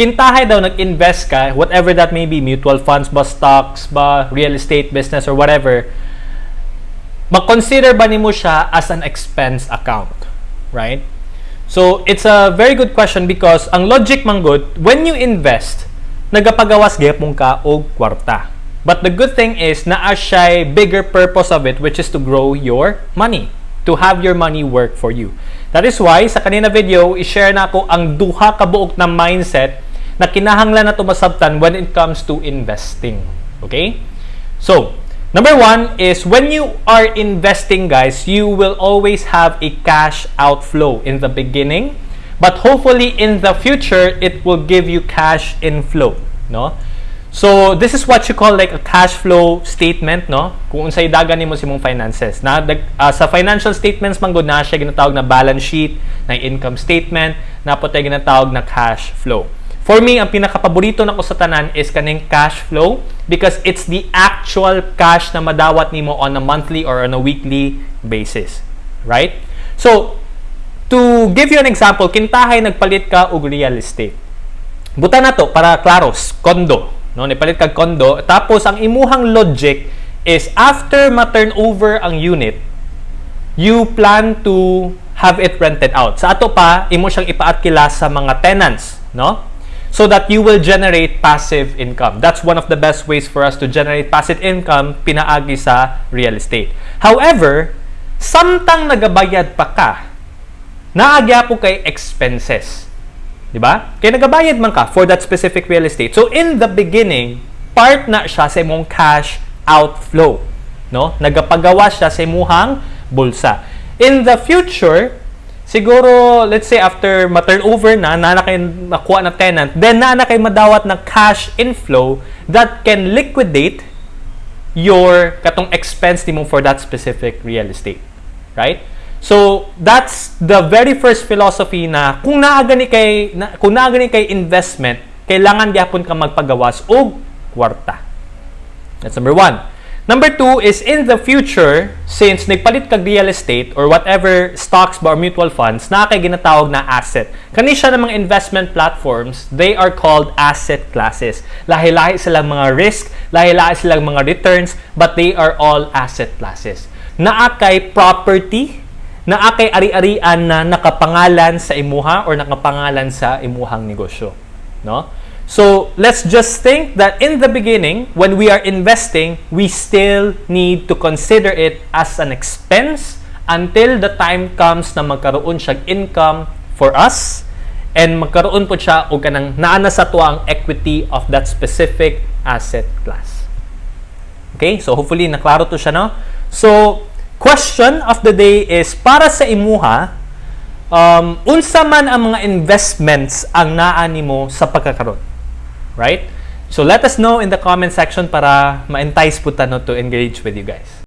kintahay daw nag-invest ka, whatever that may be, mutual funds ba, stocks ba, real estate business or whatever, mag-consider ba nimo siya as an expense account, right? So, it's a very good question because ang logic man good, when you invest, nagapagawas gyapon ka og kwarta. But the good thing is naa siya bigger purpose of it which is to grow your money, to have your money work for you. That is why sa kanina video, i-share na ako ang duha ka buok na mindset na kinahanglan na tumasabtan when it comes to investing. Okay? So, number one is when you are investing, guys, you will always have a cash outflow in the beginning, but hopefully in the future, it will give you cash inflow. No? So, this is what you call like a cash flow statement, no? Kung unsay dagan nimo sa imong finances. Na uh, sa financial statements man gud na siya ginatawag na balance sheet, na income statement, na po tayo ginatawag na cash flow. For me, ang pinakapaborito nako sa tanan is kaning cash flow because it's the actual cash na madawat nimo on a monthly or on a weekly basis. Right? So, to give you an example, kintahay nagpalit ka og real estate. Buta na to para klaros, kondo. No, nipalit kag kondo. Tapos ang imuhang logic is after ma-turn over ang unit, you plan to have it rented out. Sa ato pa, imo siyang ipaatkila sa mga tenants, no? So that you will generate passive income. That's one of the best ways for us to generate passive income pinaagi sa real estate. However, samtang nagabayad pa ka, naagya po kay expenses. 'Di ba? Kaya nagabayad man ka for that specific real estate. So in the beginning, part na siya sa imong cash outflow, no? Nagapagawa siya sa imong bulsa. In the future, siguro let's say after ma-turnover na, na kay makuha na tenant, then na kay madawat na cash inflow that can liquidate your katong expense nimo for that specific real estate. Right? So, that's the very first philosophy na kung naagani kay na, kung naagani kay investment, kailangan gyapon ka magpagawas og kwarta. That's number one. Number two is in the future, since nagpalit kag real estate or whatever stocks ba or mutual funds, na kay ginatawag na asset. Kani siya ng mga investment platforms, they are called asset classes. Lahi-lahi silang mga risk, lahi-lahi silang mga returns, but they are all asset classes. Naa kay property, na akay ari-arian na nakapangalan sa imuha or nakapangalan sa imuhang negosyo. No? So, let's just think that in the beginning, when we are investing, we still need to consider it as an expense until the time comes na magkaroon siya income for us and magkaroon po siya o kanang naana sa tuwa ang equity of that specific asset class. Okay? So, hopefully, naklaro to siya, no? So, question of the day is para sa imuha um, unsa man ang mga investments ang naa nimo sa pagkakaroon right? So let us know in the comment section para ma-entice po no, to engage with you guys.